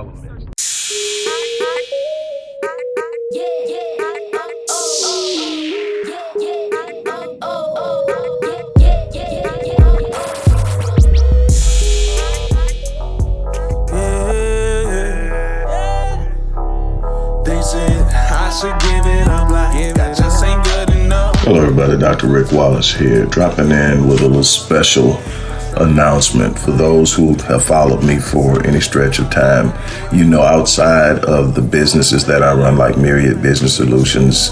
all elements. Hello everybody, Dr. Rick Wallace here, dropping in with a little special announcement for those who have followed me for any stretch of time. You know, outside of the businesses that I run, like Myriad Business Solutions,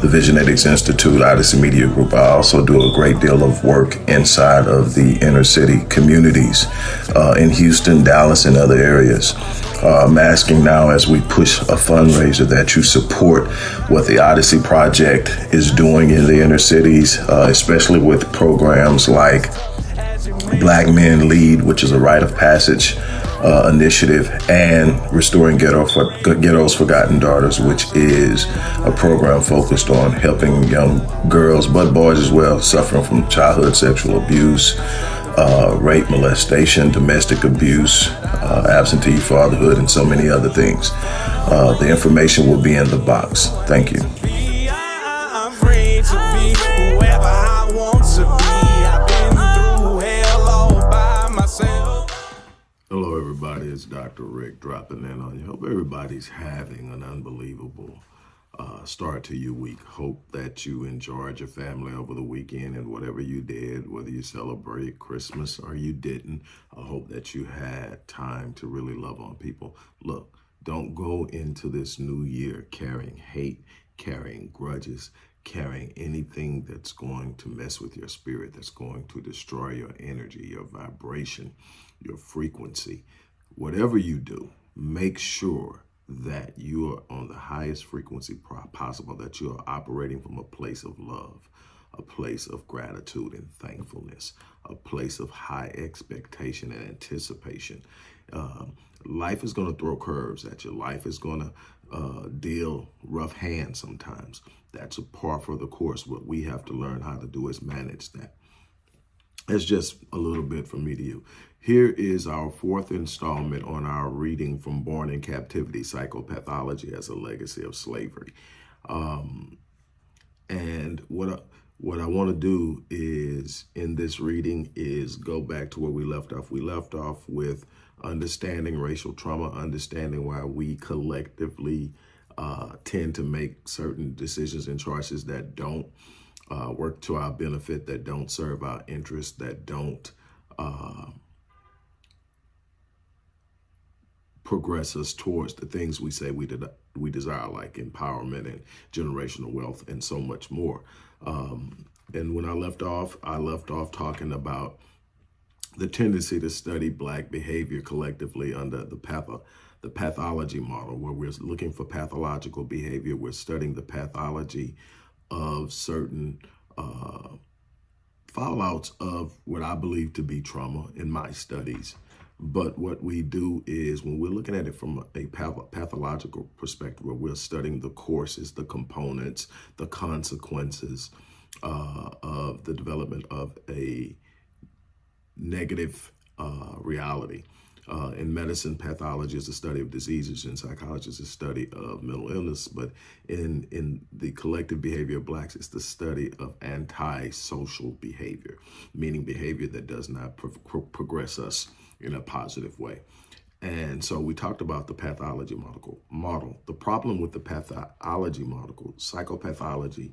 the Visionetics Institute, Odyssey Media Group, I also do a great deal of work inside of the inner city communities uh, in Houston, Dallas, and other areas. Uh, I'm asking now as we push a fundraiser that you support what the Odyssey Project is doing in the inner cities, uh, especially with programs like Black Men Lead, which is a rite of passage uh, initiative, and Restoring Ghetto for, Ghetto's Forgotten Daughters, which is a program focused on helping young girls, but boys as well, suffering from childhood sexual abuse, uh, rape, molestation, domestic abuse, uh, absentee fatherhood, and so many other things. Uh, the information will be in the box. Thank you. Dr. Rick dropping in on you. Hope everybody's having an unbelievable uh, start to your week. Hope that you enjoyed your family over the weekend and whatever you did, whether you celebrate Christmas or you didn't. I hope that you had time to really love on people. Look, don't go into this new year carrying hate, carrying grudges, carrying anything that's going to mess with your spirit, that's going to destroy your energy, your vibration, your frequency whatever you do, make sure that you are on the highest frequency possible, that you are operating from a place of love, a place of gratitude and thankfulness, a place of high expectation and anticipation. Uh, life is going to throw curves at you. Life is going to uh, deal rough hands sometimes. That's a part for the course. What we have to learn how to do is manage that. It's just a little bit from me to you. Here is our fourth installment on our reading from Born in Captivity, Psychopathology as a Legacy of Slavery. Um, and what I, what I want to do is, in this reading, is go back to where we left off. We left off with understanding racial trauma, understanding why we collectively uh, tend to make certain decisions and choices that don't uh, work to our benefit, that don't serve our interests, that don't uh, progress us towards the things we say we did, we desire, like empowerment and generational wealth and so much more. Um, and when I left off, I left off talking about the tendency to study black behavior collectively under the patho the pathology model, where we're looking for pathological behavior. We're studying the pathology of certain uh, fallouts of what I believe to be trauma in my studies. But what we do is when we're looking at it from a pathological perspective, where we're studying the courses, the components, the consequences uh, of the development of a negative uh, reality. Uh, in medicine, pathology is the study of diseases. and psychology, it's the study of mental illness. But in, in the collective behavior of blacks, it's the study of anti-social behavior, meaning behavior that does not pro pro progress us in a positive way. And so we talked about the pathology model. model. The problem with the pathology model, psychopathology,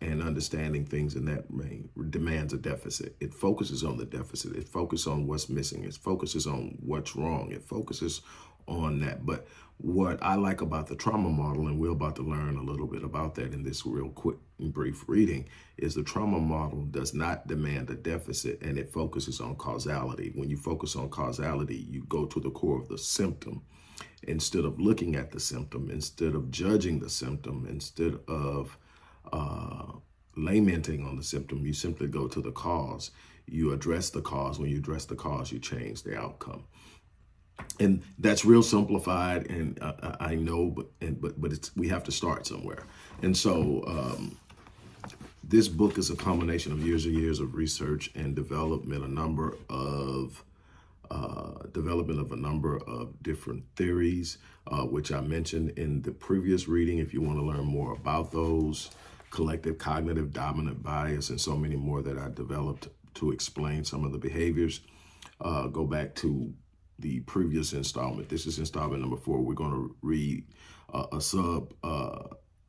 and understanding things in that way demands a deficit. It focuses on the deficit. It focuses on what's missing. It focuses on what's wrong. It focuses on that. But what I like about the trauma model, and we're about to learn a little bit about that in this real quick and brief reading, is the trauma model does not demand a deficit and it focuses on causality. When you focus on causality, you go to the core of the symptom instead of looking at the symptom, instead of judging the symptom, instead of uh, lamenting on the symptom, you simply go to the cause. You address the cause. When you address the cause, you change the outcome and that's real simplified and uh, I know but and, but but it's we have to start somewhere and so um, This book is a combination of years and years of research and development, a number of uh, development of a number of different theories, uh, which I mentioned in the previous reading. If you want to learn more about those, collective cognitive dominant bias, and so many more that I developed to explain some of the behaviors, uh, go back to the previous installment. This is installment number four. We're going to read uh, a sub uh,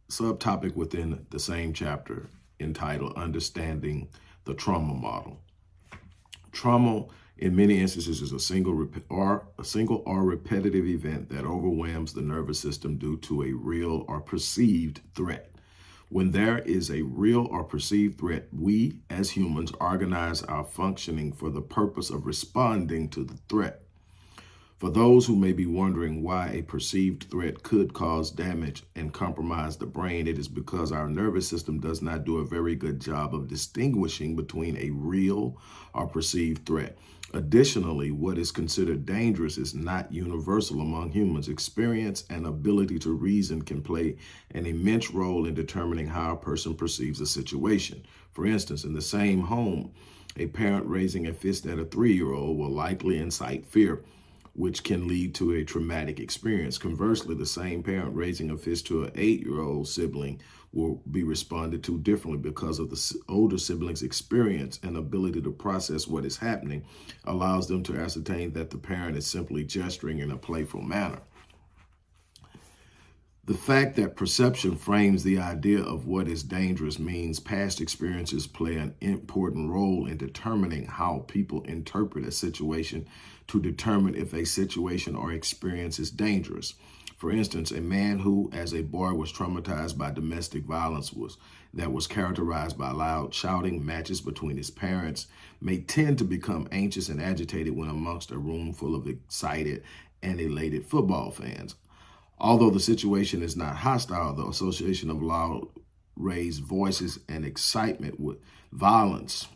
subtopic within the same chapter entitled Understanding the Trauma Model. Trauma in many instances is a single or a single or repetitive event that overwhelms the nervous system due to a real or perceived threat. When there is a real or perceived threat, we as humans organize our functioning for the purpose of responding to the threat. For those who may be wondering why a perceived threat could cause damage and compromise the brain, it is because our nervous system does not do a very good job of distinguishing between a real or perceived threat. Additionally, what is considered dangerous is not universal among humans. Experience and ability to reason can play an immense role in determining how a person perceives a situation. For instance, in the same home, a parent raising a fist at a three-year-old will likely incite fear which can lead to a traumatic experience. Conversely, the same parent raising a fist to an eight-year-old sibling will be responded to differently because of the older sibling's experience and ability to process what is happening allows them to ascertain that the parent is simply gesturing in a playful manner. The fact that perception frames the idea of what is dangerous means past experiences play an important role in determining how people interpret a situation to determine if a situation or experience is dangerous. For instance, a man who, as a boy, was traumatized by domestic violence was that was characterized by loud shouting, matches between his parents, may tend to become anxious and agitated when amongst a room full of excited and elated football fans. Although the situation is not hostile, the association of loud raised voices and excitement with violence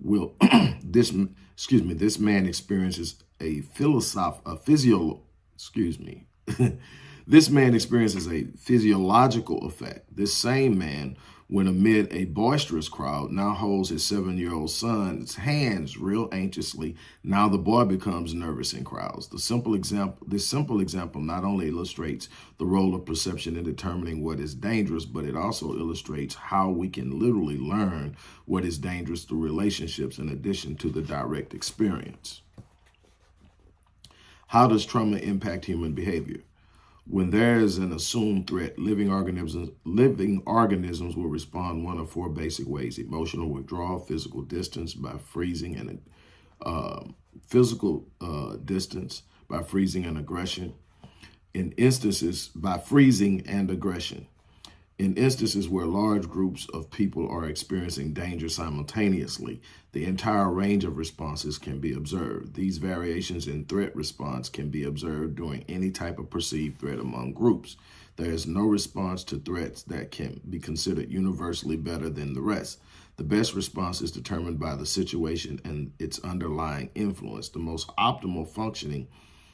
will this excuse me this man experiences a philosoph a physio excuse me this man experiences a physiological effect this same man when amid a boisterous crowd now holds his seven-year-old son's hands real anxiously. Now the boy becomes nervous in crowds. The simple example, this simple example not only illustrates the role of perception in determining what is dangerous, but it also illustrates how we can literally learn what is dangerous through relationships in addition to the direct experience. How does trauma impact human behavior? When there is an assumed threat, living organisms, living organisms will respond one of four basic ways. Emotional withdrawal, physical distance by freezing and uh, physical uh, distance by freezing and aggression. In instances, by freezing and aggression. In instances where large groups of people are experiencing danger simultaneously, the entire range of responses can be observed. These variations in threat response can be observed during any type of perceived threat among groups. There is no response to threats that can be considered universally better than the rest. The best response is determined by the situation and its underlying influence. The most optimal functioning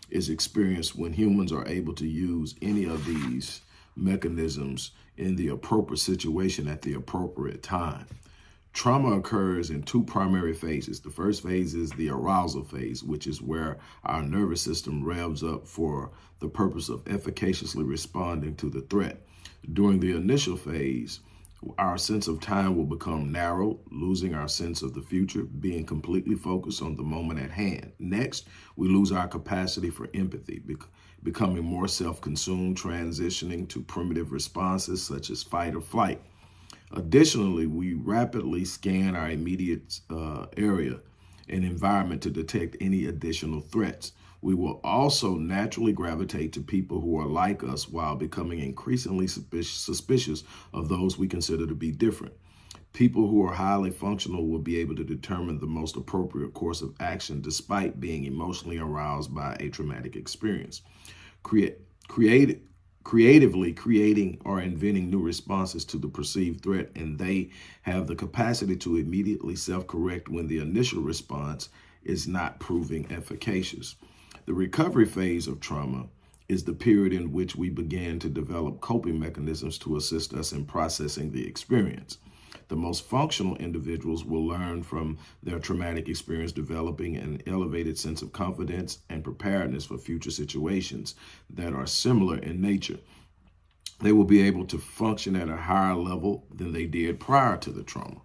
is experienced when humans are able to use any of these mechanisms in the appropriate situation at the appropriate time. Trauma occurs in two primary phases. The first phase is the arousal phase, which is where our nervous system revs up for the purpose of efficaciously responding to the threat. During the initial phase, our sense of time will become narrow, losing our sense of the future, being completely focused on the moment at hand. Next, we lose our capacity for empathy, becoming more self-consumed, transitioning to primitive responses such as fight or flight. Additionally, we rapidly scan our immediate uh, area and environment to detect any additional threats. We will also naturally gravitate to people who are like us while becoming increasingly suspicious of those we consider to be different. People who are highly functional will be able to determine the most appropriate course of action despite being emotionally aroused by a traumatic experience. Create, create, creatively creating or inventing new responses to the perceived threat, and they have the capacity to immediately self-correct when the initial response is not proving efficacious. The recovery phase of trauma is the period in which we begin to develop coping mechanisms to assist us in processing the experience. The most functional individuals will learn from their traumatic experience, developing an elevated sense of confidence and preparedness for future situations that are similar in nature. They will be able to function at a higher level than they did prior to the trauma.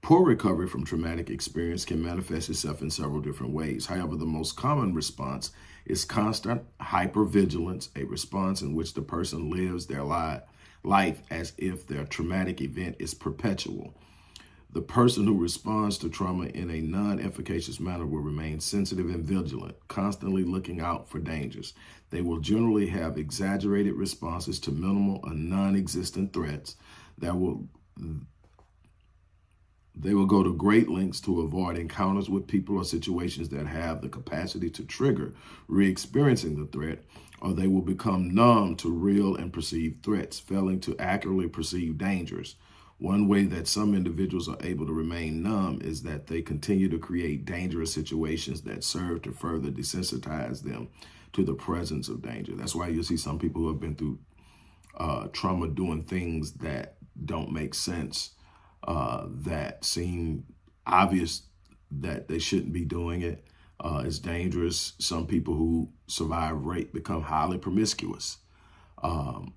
Poor recovery from traumatic experience can manifest itself in several different ways. However, the most common response is constant hypervigilance, a response in which the person lives their li life as if their traumatic event is perpetual. The person who responds to trauma in a non-efficacious manner will remain sensitive and vigilant, constantly looking out for dangers. They will generally have exaggerated responses to minimal or non-existent threats that will they will go to great lengths to avoid encounters with people or situations that have the capacity to trigger re-experiencing the threat, or they will become numb to real and perceived threats, failing to accurately perceive dangers. One way that some individuals are able to remain numb is that they continue to create dangerous situations that serve to further desensitize them to the presence of danger. That's why you see some people who have been through uh, trauma doing things that don't make sense uh, that seem obvious that they shouldn't be doing it. Uh, it's dangerous. Some people who survive rape become highly promiscuous. Um,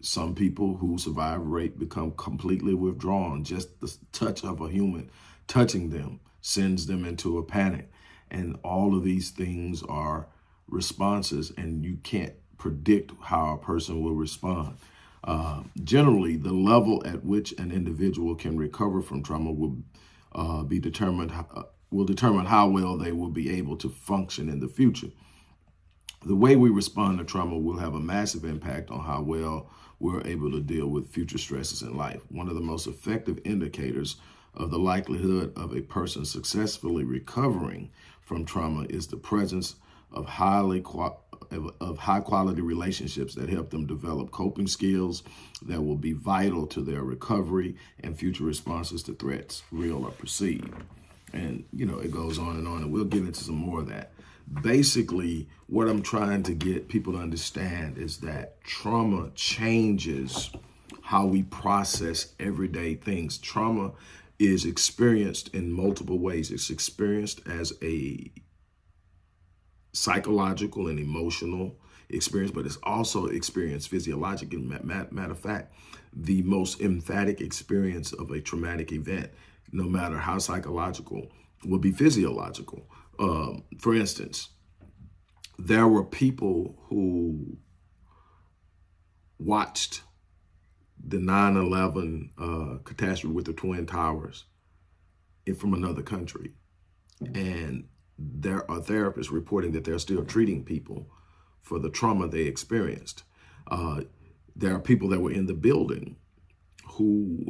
some people who survive rape become completely withdrawn. Just the touch of a human touching them sends them into a panic. And all of these things are responses and you can't predict how a person will respond. Uh, generally, the level at which an individual can recover from trauma will uh, be determined uh, will determine how well they will be able to function in the future. The way we respond to trauma will have a massive impact on how well we're able to deal with future stresses in life. One of the most effective indicators of the likelihood of a person successfully recovering from trauma is the presence of highly of high quality relationships that help them develop coping skills that will be vital to their recovery and future responses to threats, real or perceived. And, you know, it goes on and on, and we'll get into some more of that. Basically, what I'm trying to get people to understand is that trauma changes how we process everyday things. Trauma is experienced in multiple ways. It's experienced as a psychological and emotional experience, but it's also experienced physiologically. Matter of fact, the most emphatic experience of a traumatic event, no matter how psychological, will be physiological. Um, for instance, there were people who watched the 9-11 uh, catastrophe with the Twin Towers from another country. And there are therapists reporting that they're still treating people for the trauma they experienced. Uh, there are people that were in the building who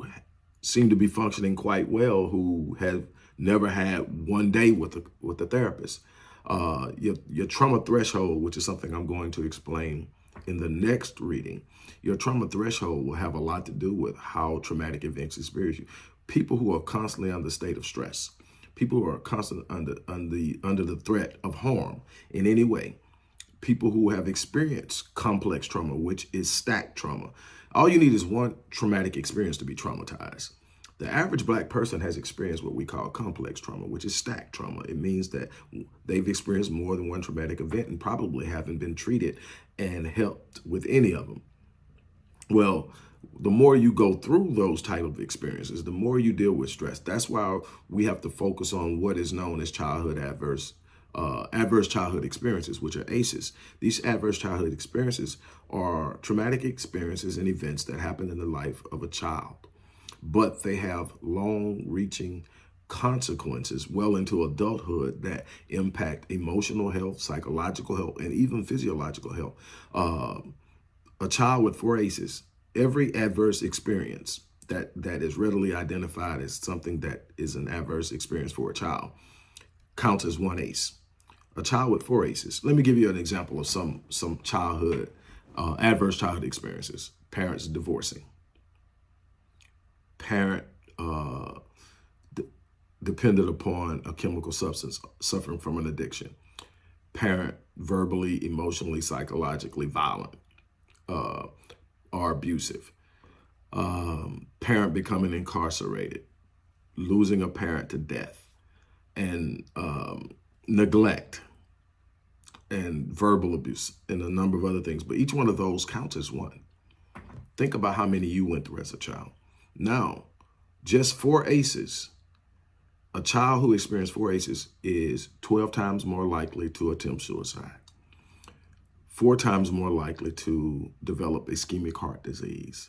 seem to be functioning quite well, who have never had one day with a, with a therapist. Uh, your, your trauma threshold, which is something I'm going to explain in the next reading, your trauma threshold will have a lot to do with how traumatic events experience you. People who are constantly under state of stress, people who are constantly under, under, the, under the threat of harm in any way, people who have experienced complex trauma, which is stacked trauma. All you need is one traumatic experience to be traumatized. The average black person has experienced what we call complex trauma, which is stacked trauma. It means that they've experienced more than one traumatic event and probably haven't been treated and helped with any of them. Well, the more you go through those type of experiences, the more you deal with stress. That's why we have to focus on what is known as childhood adverse uh, adverse childhood experiences, which are ACEs. These adverse childhood experiences are traumatic experiences and events that happen in the life of a child, but they have long-reaching consequences well into adulthood that impact emotional health, psychological health, and even physiological health. Uh, a child with four ACEs every adverse experience that that is readily identified as something that is an adverse experience for a child counts as one ACE. A child with four ACEs. Let me give you an example of some some childhood uh, adverse childhood experiences. Parents divorcing. Parent uh, dependent upon a chemical substance, suffering from an addiction. Parent verbally, emotionally, psychologically violent. Uh, are abusive. um, parent becoming incarcerated, losing a parent to death, and um, neglect, and verbal abuse, and a number of other things. But each one of those counts as one. Think about how many you went through as a child. Now, just four ACEs, a child who experienced four ACEs is 12 times more likely to attempt suicide, four times more likely to develop ischemic heart disease,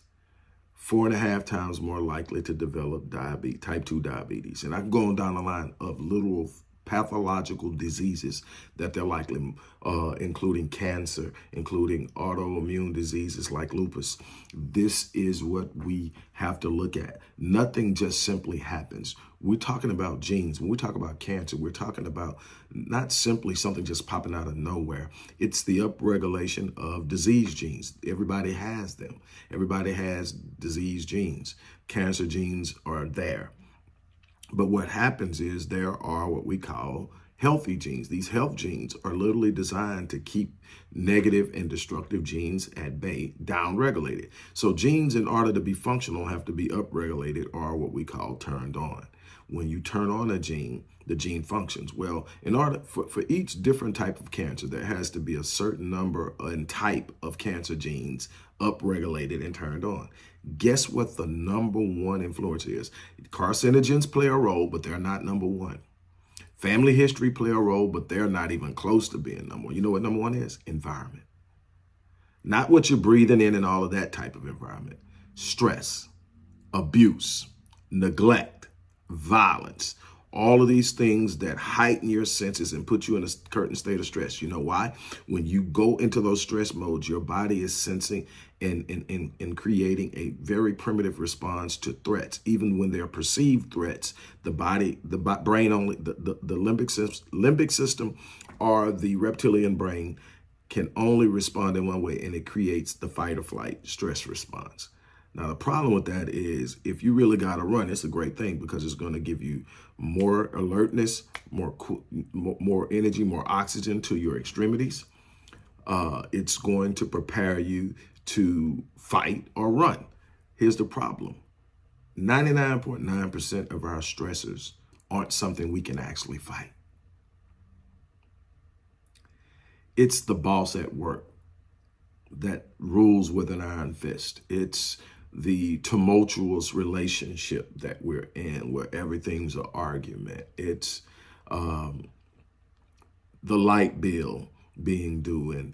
four and a half times more likely to develop diabetes, type 2 diabetes. And I can go on down the line of literal pathological diseases that they're likely, uh, including cancer, including autoimmune diseases like lupus. This is what we have to look at. Nothing just simply happens. We're talking about genes. When we talk about cancer, we're talking about not simply something just popping out of nowhere. It's the upregulation of disease genes. Everybody has them. Everybody has disease genes. Cancer genes are there. But what happens is there are what we call healthy genes. These health genes are literally designed to keep negative and destructive genes at bay, down-regulated. So genes, in order to be functional, have to be upregulated or what we call turned on. When you turn on a gene, the gene functions. Well, in order for, for each different type of cancer, there has to be a certain number and type of cancer genes upregulated and turned on. Guess what the number one influence is? Carcinogens play a role, but they're not number one. Family history play a role, but they're not even close to being number one. You know what number one is? Environment. Not what you're breathing in and all of that type of environment. Stress, abuse, neglect, violence, all of these things that heighten your senses and put you in a certain state of stress. You know why? When you go into those stress modes, your body is sensing and, and, and, and creating a very primitive response to threats. Even when they're perceived threats, the body, the brain only, the, the, the limbic, system, limbic system or the reptilian brain can only respond in one way and it creates the fight or flight stress response. Now, the problem with that is if you really got to run, it's a great thing because it's going to give you more alertness, more more energy, more oxygen to your extremities. Uh, it's going to prepare you to fight or run. Here's the problem. 99.9% of our stressors aren't something we can actually fight. It's the boss at work that rules with an iron fist. It's the tumultuous relationship that we're in where everything's an argument. It's um, the light bill being due and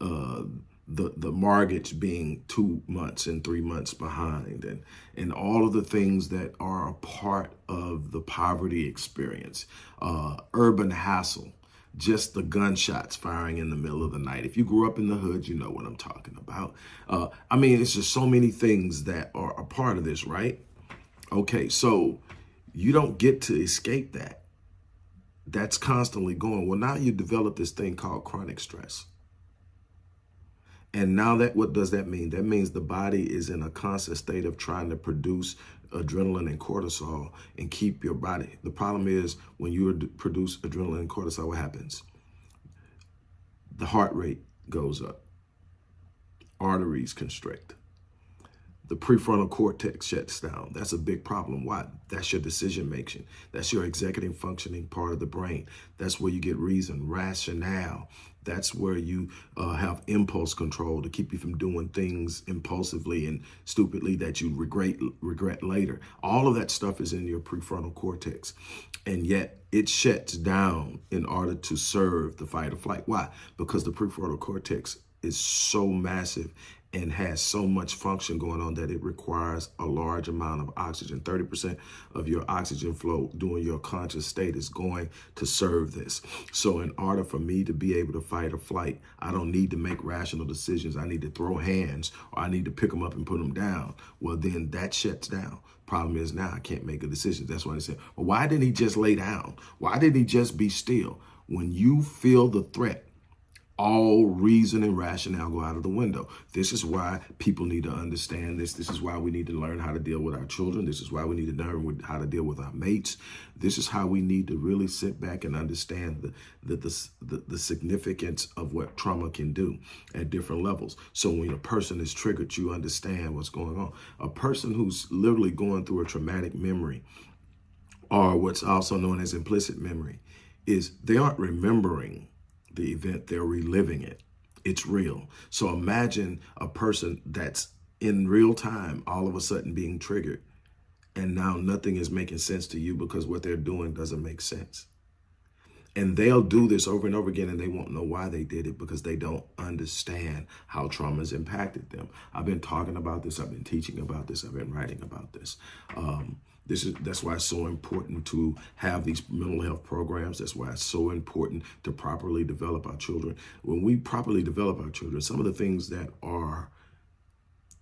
uh, the, the mortgage being two months and three months behind and, and all of the things that are a part of the poverty experience, uh, urban hassle, just the gunshots firing in the middle of the night. If you grew up in the hood, you know what I'm talking about. Uh, I mean, it's just so many things that are a part of this, right? Okay, so you don't get to escape that. That's constantly going. Well, now you develop this thing called chronic stress. And now that what does that mean? That means the body is in a constant state of trying to produce adrenaline and cortisol and keep your body. The problem is when you produce adrenaline and cortisol, what happens? The heart rate goes up. Arteries constrict. The prefrontal cortex shuts down. That's a big problem. Why? That's your decision making. That's your executive functioning part of the brain. That's where you get reason, rationale. That's where you uh, have impulse control to keep you from doing things impulsively and stupidly that you regret regret later. All of that stuff is in your prefrontal cortex. And yet it shuts down in order to serve the fight or flight. Why? Because the prefrontal cortex is so massive and has so much function going on that it requires a large amount of oxygen. 30% of your oxygen flow during your conscious state is going to serve this. So in order for me to be able to fight or flight, I don't need to make rational decisions. I need to throw hands or I need to pick them up and put them down. Well, then that shuts down. Problem is now I can't make a decision. That's why I said, well, why didn't he just lay down? Why didn't he just be still? When you feel the threat, all reason and rationale go out of the window. This is why people need to understand this. This is why we need to learn how to deal with our children. This is why we need to learn how to deal with our mates. This is how we need to really sit back and understand the, the, the, the, the significance of what trauma can do at different levels. So when a person is triggered, you understand what's going on. A person who's literally going through a traumatic memory or what's also known as implicit memory is they aren't remembering the event, they're reliving it. It's real. So imagine a person that's in real time, all of a sudden being triggered. And now nothing is making sense to you because what they're doing doesn't make sense. And they'll do this over and over again and they won't know why they did it because they don't understand how trauma has impacted them. I've been talking about this. I've been teaching about this. I've been writing about this. Um, this is that's why it's so important to have these mental health programs. That's why it's so important to properly develop our children. When we properly develop our children, some of the things that are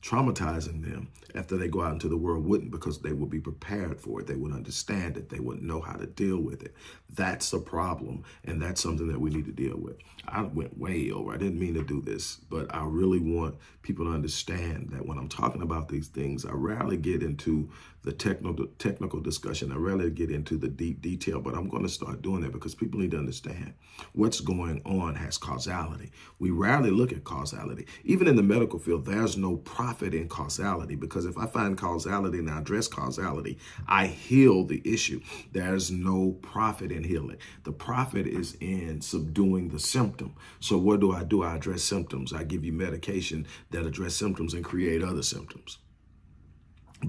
traumatizing them after they go out into the world wouldn't because they would be prepared for it. They would understand it. They would know how to deal with it. That's a problem. And that's something that we need to deal with. I went way over. I didn't mean to do this, but I really want people to understand that when I'm talking about these things, I rarely get into the technical technical discussion. I rarely get into the deep detail, but I'm going to start doing that because people need to understand what's going on has causality. We rarely look at causality. Even in the medical field, there's no profit in causality because if I find causality and I address causality, I heal the issue. There's no profit in healing. The profit is in subduing the symptom. So what do I do? I address symptoms. I give you medication that address symptoms and create other symptoms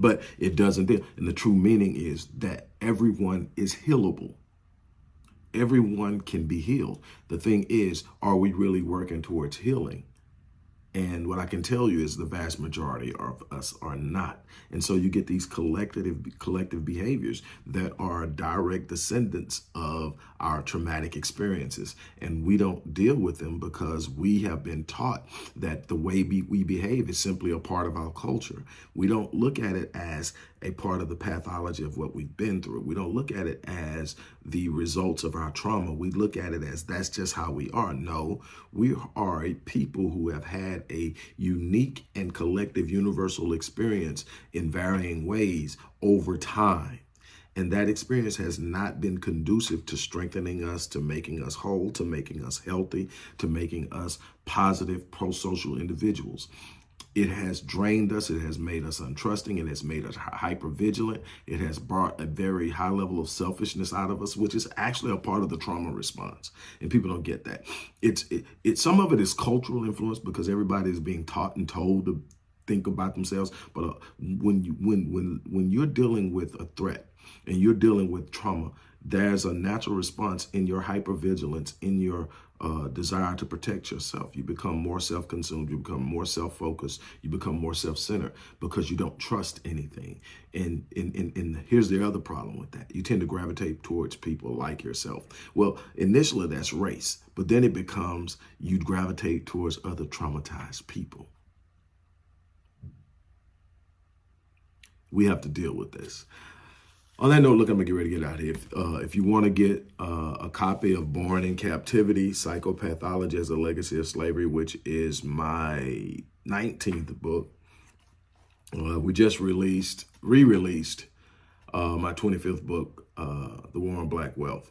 but it doesn't. And the true meaning is that everyone is healable. Everyone can be healed. The thing is, are we really working towards healing? And what I can tell you is the vast majority of us are not. And so you get these collective collective behaviors that are direct descendants of our traumatic experiences. And we don't deal with them because we have been taught that the way we behave is simply a part of our culture. We don't look at it as a part of the pathology of what we've been through. We don't look at it as the results of our trauma. We look at it as that's just how we are. No, we are a people who have had a unique and collective universal experience in varying ways over time. And that experience has not been conducive to strengthening us, to making us whole, to making us healthy, to making us positive pro-social individuals. It has drained us. It has made us untrusting. It has made us hyper vigilant. It has brought a very high level of selfishness out of us, which is actually a part of the trauma response. And people don't get that. It's it, it some of it is cultural influence because everybody is being taught and told to think about themselves. But uh, when you when when when you're dealing with a threat and you're dealing with trauma, there's a natural response in your hypervigilance, in your uh, desire to protect yourself. You become more self-consumed. You become more self-focused. You become more self-centered because you don't trust anything. And, and, and, and here's the other problem with that. You tend to gravitate towards people like yourself. Well, initially that's race, but then it becomes you gravitate towards other traumatized people. We have to deal with this. On that note, look, I'm gonna get ready to get out of here. If, uh, if you want to get uh, a copy of Born in Captivity, Psychopathology as a Legacy of Slavery, which is my 19th book, uh, we just released, re-released uh, my 25th book, uh, The War on Black Wealth.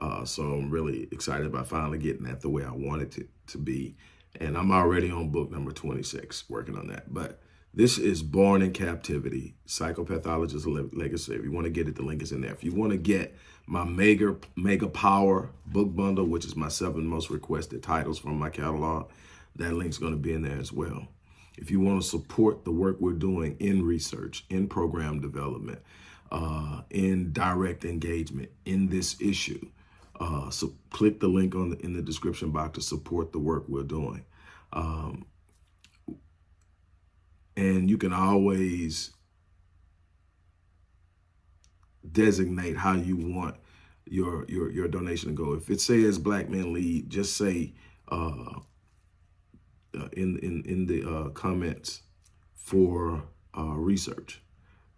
Uh, so I'm really excited about finally getting that the way I wanted it to be. And I'm already on book number 26, working on that. But this is Born in Captivity, Psychopathologist Legacy. If you want to get it, the link is in there. If you want to get my Mega, Mega Power book bundle, which is my seven most requested titles from my catalog, that link's going to be in there as well. If you want to support the work we're doing in research, in program development, uh, in direct engagement in this issue, uh, so click the link on the, in the description box to support the work we're doing. Um, and you can always designate how you want your your your donation to go. If it says Black Men Lead, just say uh, uh, in in in the uh, comments for uh, research,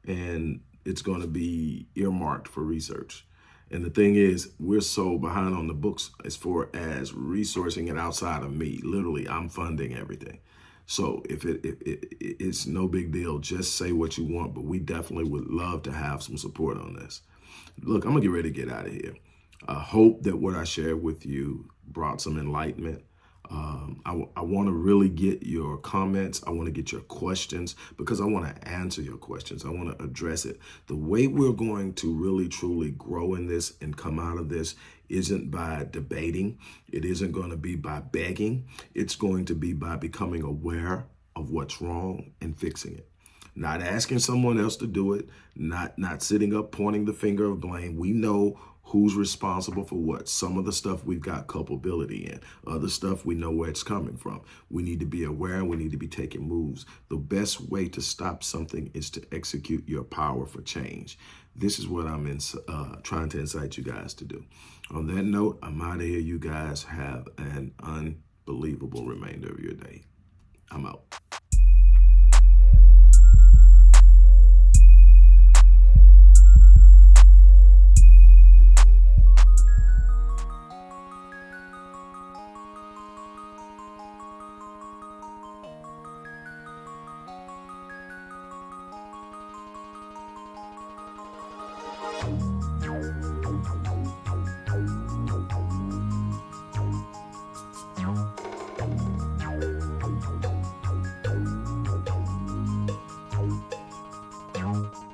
and it's going to be earmarked for research. And the thing is, we're so behind on the books as far as resourcing it outside of me. Literally, I'm funding everything. So if it, it, it, it's no big deal, just say what you want. But we definitely would love to have some support on this. Look, I'm gonna get ready to get out of here. I hope that what I shared with you brought some enlightenment. Um, I, I want to really get your comments. I want to get your questions because I want to answer your questions. I want to address it. The way we're going to really truly grow in this and come out of this isn't by debating. It isn't going to be by begging. It's going to be by becoming aware of what's wrong and fixing it. Not asking someone else to do it, not, not sitting up pointing the finger of blame. We know who's responsible for what. Some of the stuff we've got culpability in. Other stuff we know where it's coming from. We need to be aware and we need to be taking moves. The best way to stop something is to execute your power for change. This is what I'm in, uh, trying to incite you guys to do. On that note, I'm out of here. You guys have an unbelievable remainder of your day. I'm out. Bye.